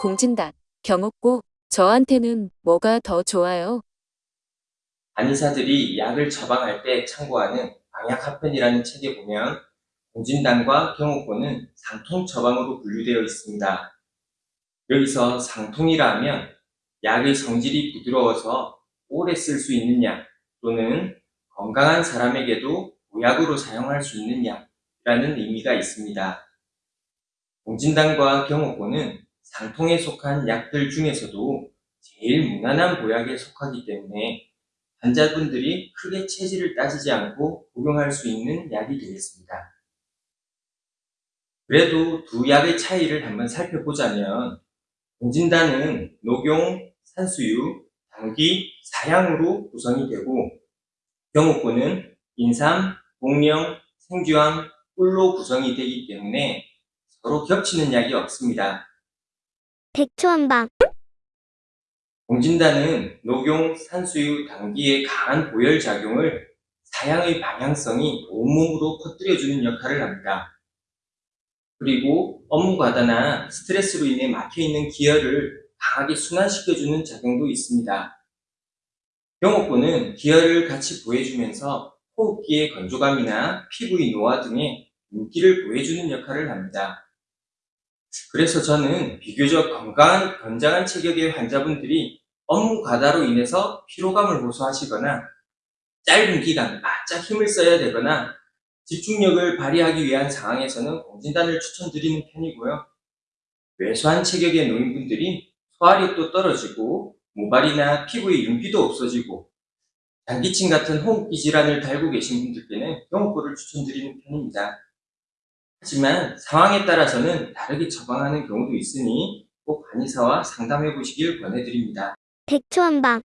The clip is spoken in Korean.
공진단, 경옥고, 저한테는 뭐가 더 좋아요? 한의사들이 약을 처방할 때 참고하는 방약합편이라는 책에 보면 공진단과 경옥고는 상통 처방으로 분류되어 있습니다. 여기서 상통이라 하면 약의 성질이 부드러워서 오래 쓸 수 있는 약 또는 건강한 사람에게도 보약으로 사용할 수 있는 약이라는 의미가 있습니다. 공진단과 경옥고는 상통에 속한 약들 중에서도 제일 무난한 보약에 속하기 때문에 환자분들이 크게 체질을 따지지 않고 복용할 수 있는 약이 되겠습니다. 그래도 두 약의 차이를 한번 살펴보자면 공진단은 녹용, 산수유, 당귀, 사향으로 구성이 되고 경옥고는 인삼, 복령, 생주암, 꿀로 구성이 되기 때문에 서로 겹치는 약이 없습니다. 백초한방 공진단은 녹용, 산수유, 당귀의 강한 보혈 작용을 사양의 방향성이 온몸으로 퍼뜨려주는 역할을 합니다. 그리고 업무 과다나 스트레스로 인해 막혀있는 기혈을 강하게 순환시켜주는 작용도 있습니다. 경옥고는 기혈을 같이 보해주면서 호흡기의 건조감이나 피부의 노화 등의 윤기를 보해주는 역할을 합니다. 그래서 저는 비교적 건강한 건장한 체격의 환자분들이 업무 과다로 인해서 피로감을 호소하시거나 짧은 기간 바짝 힘을 써야 되거나 집중력을 발휘하기 위한 상황에서는 공진단을 추천드리는 편이고요. 왜소한 체격의 노인분들이 소화력도 떨어지고 모발이나 피부의 윤기도 없어지고 장기침 같은 호흡기 질환을 달고 계신 분들께는 경옥고를 추천드리는 편입니다. 하지만 상황에 따라서는 다르게 처방하는 경우도 있으니 꼭 한의사와 상담해 보시길 권해드립니다. 백초한방